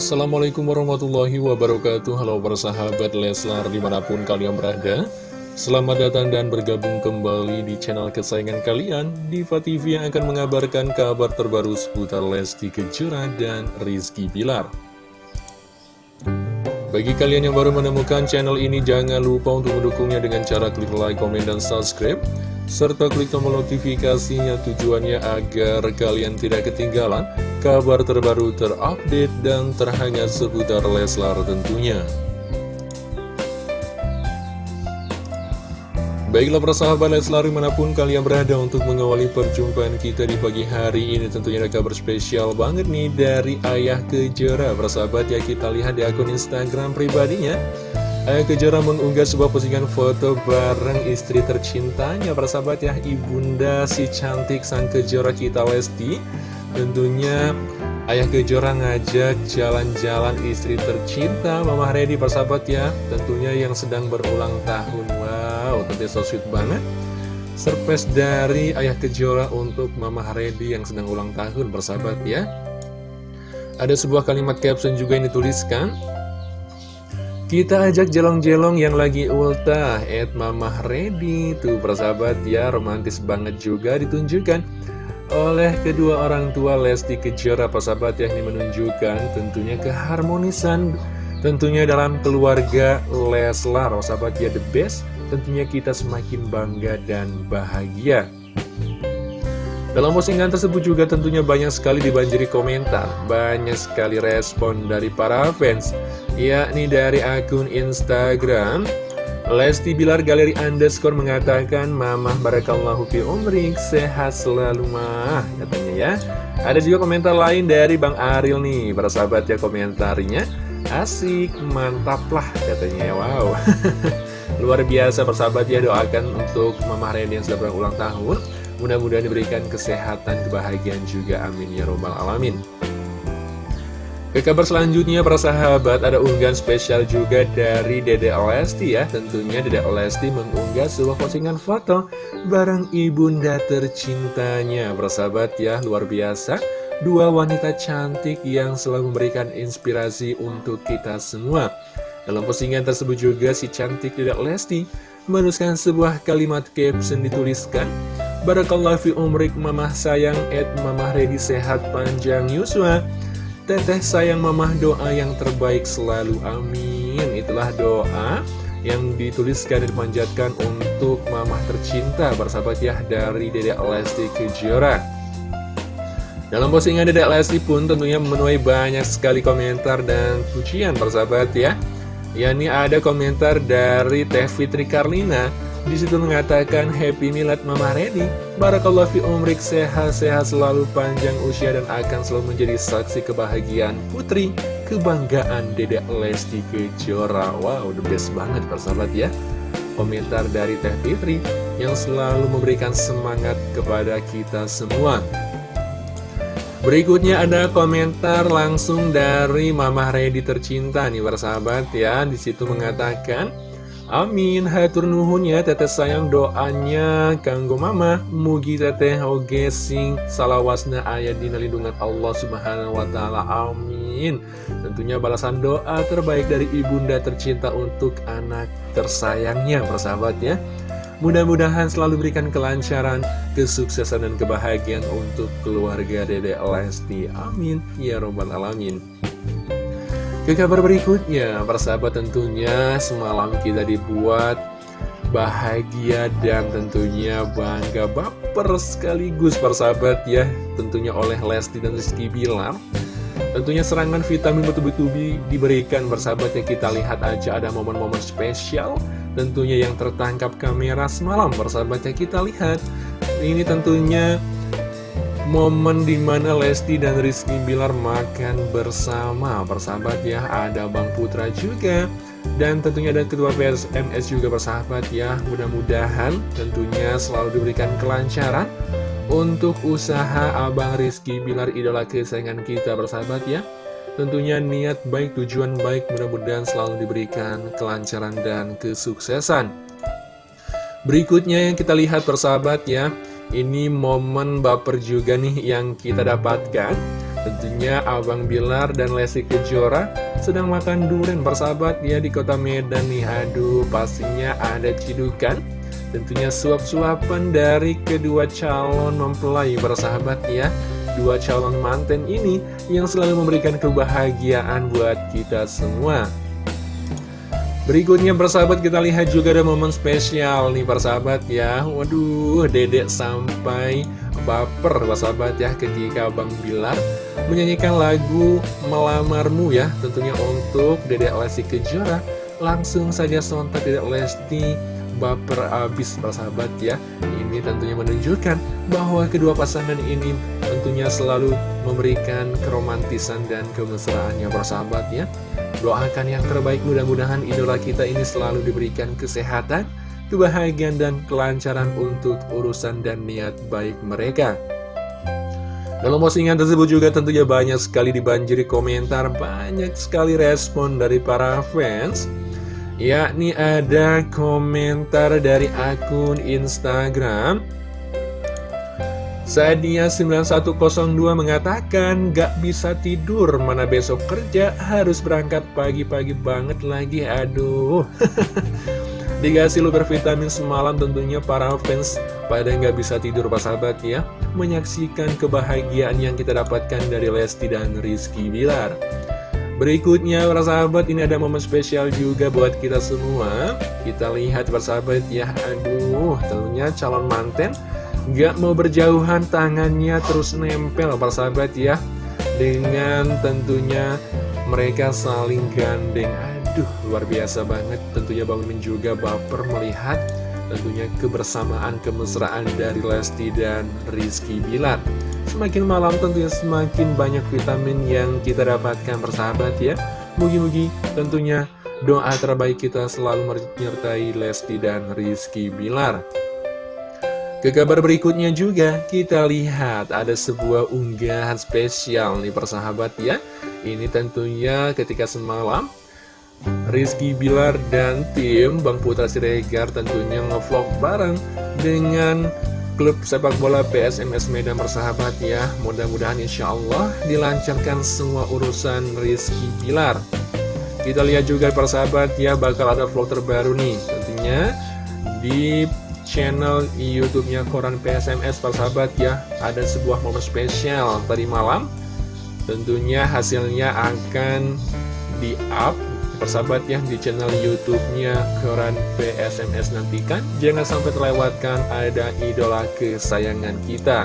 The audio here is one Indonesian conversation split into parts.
Assalamualaikum warahmatullahi wabarakatuh. Halo persahabat Leslar di mana pun kalian berada. Selamat datang dan bergabung kembali di channel kesayangan kalian. Diva TV yang akan mengabarkan kabar terbaru seputar Lesti Kejora dan Rizky Bilar. Bagi kalian yang baru menemukan channel ini jangan lupa untuk mendukungnya dengan cara klik like, komen, dan subscribe. Serta klik tombol notifikasinya tujuannya agar kalian tidak ketinggalan kabar terbaru terupdate dan terhangat seputar Leslar tentunya. Baiklah persahabat Leslar di mana pun kalian berada untuk mengawali perjumpaan kita di pagi hari ini tentunya ada kabar spesial banget nih dari Ayah Kejora. Persahabat ya kita lihat di akun Instagram pribadinya. Ayah Kejora mengunggah sebuah postingan foto bareng istri tercintanya. Persahabat ya, ibunda si cantik sang Kejora kita Lesti Tentunya Ayah Kejora ngajak jalan-jalan istri tercinta Mama Redi persahabat ya. Tentunya yang sedang berulang tahun. Wow, tentunya so sweet banget. Surprise dari Ayah Kejora untuk Mama Redi yang sedang ulang tahun persahabat ya. Ada sebuah kalimat caption juga yang dituliskan. Kita ajak jelong-jelong yang lagi ultah Ed Mamah Ready Tuh persahabat ya romantis banget juga ditunjukkan Oleh kedua orang tua Lesti Kejora Persahabat ya ini menunjukkan tentunya keharmonisan Tentunya dalam keluarga Leslar. Persahabat ya the best. Tentunya kita semakin bangga dan bahagia. Dalam postingan tersebut juga tentunya banyak sekali dibanjiri komentar, banyak sekali respon dari para fans, yakni dari akun Instagram. Lesti Bilar Galeri Underscore mengatakan, Mamah Barakallahu fi umrik, sehat selalu mah, katanya ya. Ada juga komentar lain dari Bang Aril nih, para sahabat ya komentarnya. Asik, mantap lah katanya, wow. Luar biasa persahabat ya, doakan untuk Mamah Reni yang sudah berulang tahun. Mudah-mudahan diberikan kesehatan, kebahagiaan juga. Amin ya robbal alamin. Ke kabar selanjutnya, para sahabat, ada unggahan spesial juga dari Dede Lesti ya. Tentunya Dede Lesti mengunggah sebuah postingan foto bareng ibunda tercintanya. Para sahabat ya, luar biasa. Dua wanita cantik yang selalu memberikan inspirasi untuk kita semua. Dalam postingan tersebut juga si cantik Dede Lesti menuliskan sebuah kalimat caption dituliskan Barakallah fi umrik mamah sayang et mamah ready sehat panjang Yuswa Teteh sayang mamah doa yang terbaik selalu amin. Itulah doa yang dituliskan dan dipanjatkan untuk mamah tercinta bersahabat ya dari Dedek Lesti Kejora. Dalam postingan Dedek Lesti pun tentunya memenuhi banyak sekali komentar dan pujian bersahabat ya. Yakni ada komentar dari Teh Fitri Karlina di situ mengatakan Happy Milad Mama Redi Barakallah fi umrik sehat-sehat selalu panjang usia dan akan selalu menjadi saksi kebahagiaan putri Kebanggaan Dedek Lesti Kejora. Wow the best banget persahabat ya. Komentar dari Teh Fitri yang selalu memberikan semangat kepada kita semua. Berikutnya ada komentar langsung dari Mama Redi tercinta nih persahabat ya. Di situ mengatakan Amin, hatur nuhun ya teteh sayang doanya. Kanggo mama Mugi teteh oge sing salawasna ayat di lindungan Allah subhanahu wa ta'ala. Amin. Tentunya balasan doa terbaik dari ibunda tercinta untuk anak tersayangnya persahabat ya. Mudah-mudahan selalu berikan kelancaran, kesuksesan dan kebahagiaan untuk keluarga Dede Lesti. Amin. Ya Robbal Alamin ke kabar berikutnya, persahabat tentunya semalam kita dibuat bahagia dan tentunya bangga baper sekaligus persahabat ya. Tentunya oleh Lesti dan Rizky Bilar Tentunya serangan vitamin betul-betul diberikan persahabat yang kita lihat aja ada momen-momen spesial Tentunya yang tertangkap kamera semalam persahabat yang kita lihat Ini tentunya momen di mana Lesti dan Rizky Bilar makan bersama. Persahabat ya ada Bang Putra juga. Dan tentunya ada ketua PSMS juga persahabat ya. Mudah-mudahan tentunya selalu diberikan kelancaran untuk usaha Abang Rizky Bilar idola kesayangan kita persahabat ya. Tentunya niat baik tujuan baik mudah-mudahan selalu diberikan kelancaran dan kesuksesan. Berikutnya yang kita lihat persahabat ya ini momen baper juga nih yang kita dapatkan. Tentunya Abang Bilar dan Lesti Kejora sedang makan durian bersahabat ya di kota Medan nih. Aduh pastinya ada cidukan. Tentunya suap-suapan dari kedua calon mempelai bersahabat ya. Dua calon manten ini yang selalu memberikan kebahagiaan buat kita semua Berikutnya persahabat kita lihat juga ada momen spesial nih persahabat ya. Waduh dedek sampai baper persahabat ya ketika Bang Bilar menyanyikan lagu Melamarmu ya. Tentunya untuk dedek Lesti Kejora. Langsung saja sontak dedek Lesti baper abis persahabat ya Ini tentunya menunjukkan bahwa kedua pasangan ini tentunya selalu memberikan keromantisan dan kemesraannya persahabat ya Doakan yang terbaik mudah-mudahan idola kita ini selalu diberikan kesehatan, kebahagiaan dan kelancaran untuk urusan dan niat baik mereka. Dalam postingan tersebut juga tentunya banyak sekali dibanjiri komentar, banyak sekali respon dari para fans. Yakni ada komentar dari akun Instagram. Sadia9102 mengatakan gak bisa tidur mana besok kerja harus berangkat pagi-pagi banget lagi aduh. Dikasih luber vitamin semalam tentunya para fans pada nggak bisa tidur pas sahabat ya. Menyaksikan kebahagiaan yang kita dapatkan dari Lesti dan Rizky Bilar Berikutnya para sahabat ini ada momen spesial juga buat kita semua. Kita lihat para sahabat ya. Aduh tentunya calon manten Gak mau berjauhan tangannya terus nempel persahabat ya. Dengan tentunya mereka saling gandeng. Aduh luar biasa banget. Tentunya Bang Min juga baper melihat Tentunya kebersamaan kemesraan dari Lesti dan Rizky Bilar Semakin malam tentunya semakin banyak vitamin yang kita dapatkan persahabat ya. Mugi-mugi tentunya doa terbaik kita selalu menyertai Lesti dan Rizky Bilar. Ke kabar berikutnya juga kita lihat ada sebuah unggahan spesial nih persahabat ya. Ini tentunya ketika semalam Rizky Bilar dan tim Bang Putra Siregar tentunya ngevlog bareng dengan klub sepak bola PSMS Medan persahabat ya Mudah-mudahan insya Allah dilancarkan semua urusan Rizky Bilar. Kita lihat juga persahabat ya bakal ada vlog terbaru nih tentunya di channel YouTube-nya Koran PSMS persahabat ya Ada sebuah momen spesial tadi malam. Tentunya hasilnya akan di-up persahabat ya di channel YouTube-nya Koran PSMS nantikan. Jangan sampai terlewatkan ada idola kesayangan kita.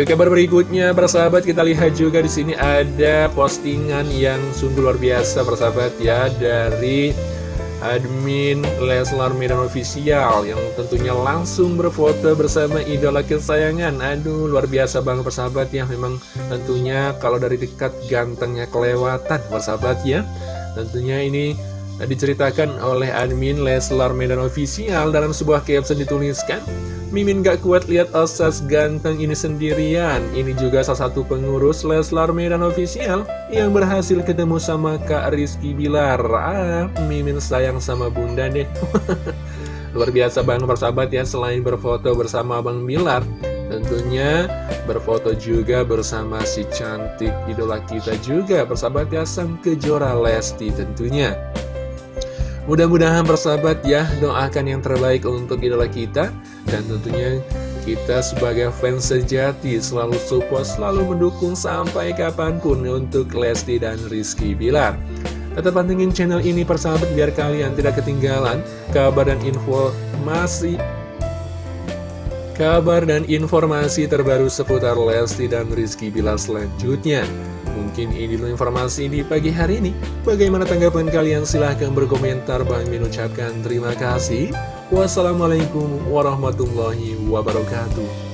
Ke kabar berikutnya, persahabat kita lihat juga di sini ada postingan yang sungguh luar biasa, persahabat ya, dari admin Leslar Medan Official yang tentunya langsung berfoto bersama idola kesayangan. Aduh luar biasa banget persahabat ya. Memang tentunya kalau dari dekat gantengnya kelewatan persahabat ya. Tentunya ini diceritakan oleh admin Leslar Medan Official dalam sebuah caption dituliskan Mimin gak kuat lihat Osas ganteng ini sendirian. Ini juga salah satu pengurus Leslar Medan Official Yang berhasil ketemu sama Kak Rizky Bilar. Ah, Mimin sayang sama bunda deh. Luar biasa banget persahabat ya Selain berfoto bersama Bang Bilar Tentunya berfoto juga bersama si cantik idola kita juga Persahabat ya Sang Kejora Lesti tentunya Mudah-mudahan persahabat ya doakan yang terbaik untuk idola kita. Dan tentunya kita sebagai fans sejati selalu support, selalu mendukung sampai kapan pun untuk Lesti dan Rizky Bilar. Tetap pantengin channel ini persahabat biar kalian tidak ketinggalan kabar dan informasi Kabar dan informasi terbaru seputar Lesti dan Rizky Bilar selanjutnya Mungkin ini dulu informasi di pagi hari ini. Bagaimana tanggapan kalian? Silahkan berkomentar. Bang Min ucapkan terima kasih. Wassalamualaikum warahmatullahi wabarakatuh.